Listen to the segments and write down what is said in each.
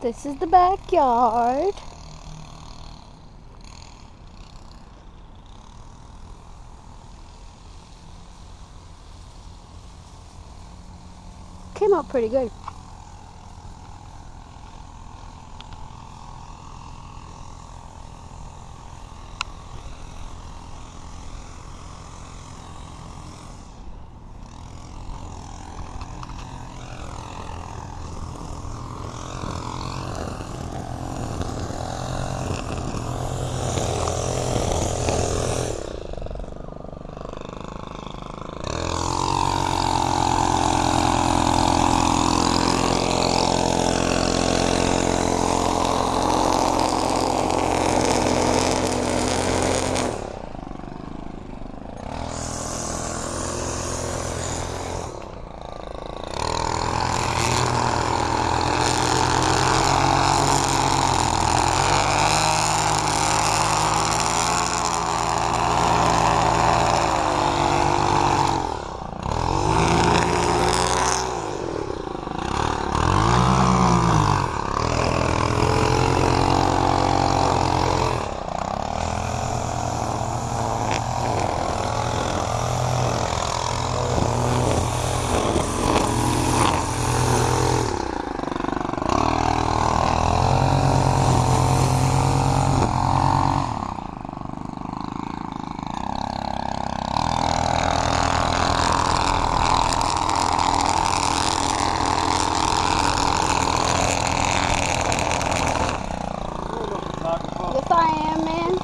This is the backyard. Came out pretty good. I am, man.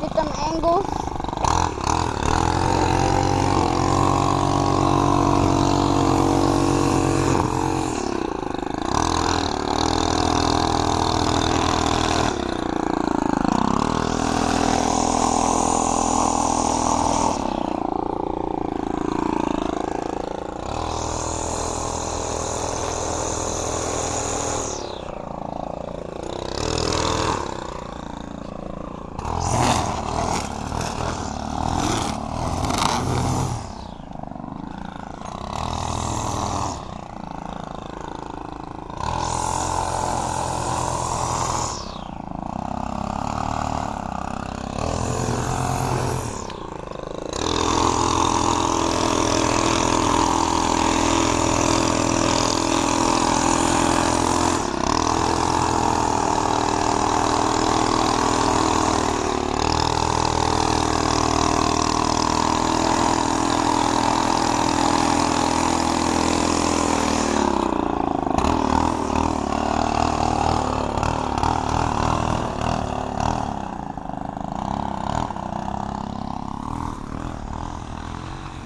Get them angles.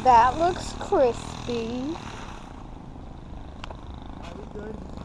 That looks crispy. Are we good?